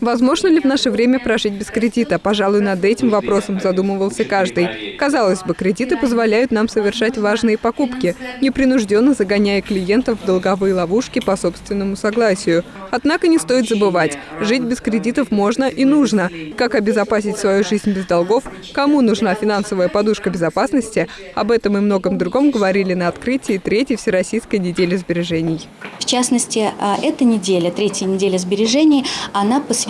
Возможно ли в наше время прожить без кредита? Пожалуй, над этим вопросом задумывался каждый. Казалось бы, кредиты позволяют нам совершать важные покупки, непринужденно загоняя клиентов в долговые ловушки по собственному согласию. Однако не стоит забывать, жить без кредитов можно и нужно. Как обезопасить свою жизнь без долгов, кому нужна финансовая подушка безопасности, об этом и многом другом говорили на открытии третьей Всероссийской недели сбережений. В частности, а, эта неделя, третья неделя сбережений, она посвящена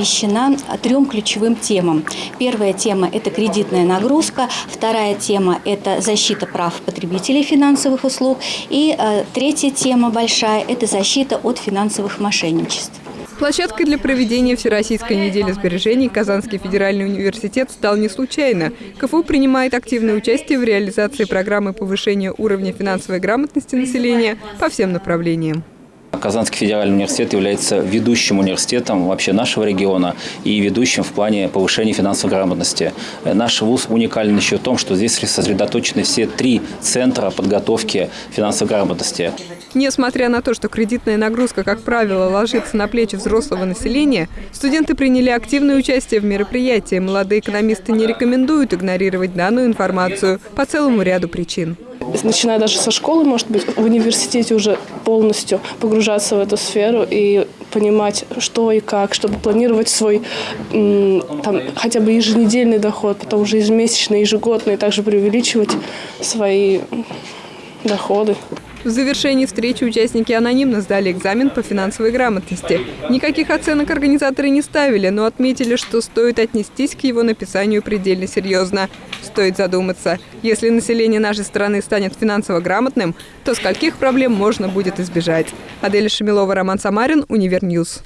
трем ключевым темам. Первая тема – это кредитная нагрузка, вторая тема – это защита прав потребителей финансовых услуг, и а, третья тема большая – это защита от финансовых мошенничеств. Площадкой для проведения Всероссийской недели сбережений Казанский федеральный университет стал не случайно. КФУ принимает активное участие в реализации программы повышения уровня финансовой грамотности населения по всем направлениям. Казанский федеральный университет является ведущим университетом вообще нашего региона и ведущим в плане повышения финансовой грамотности. Наш вуз уникален еще в том, что здесь сосредоточены все три центра подготовки финансовой грамотности. Несмотря на то, что кредитная нагрузка, как правило, ложится на плечи взрослого населения, студенты приняли активное участие в мероприятии. Молодые экономисты не рекомендуют игнорировать данную информацию по целому ряду причин начиная даже со школы, может быть, в университете уже полностью погружаться в эту сферу и понимать, что и как, чтобы планировать свой там, хотя бы еженедельный доход, потом уже ежемесячный, ежегодный, также преувеличивать свои доходы. В завершении встречи участники анонимно сдали экзамен по финансовой грамотности. Никаких оценок организаторы не ставили, но отметили, что стоит отнестись к его написанию предельно серьезно. Стоит задуматься, если население нашей страны станет финансово грамотным, то скольких проблем можно будет избежать. Адель Шамилова, Роман Самарин, Univer News.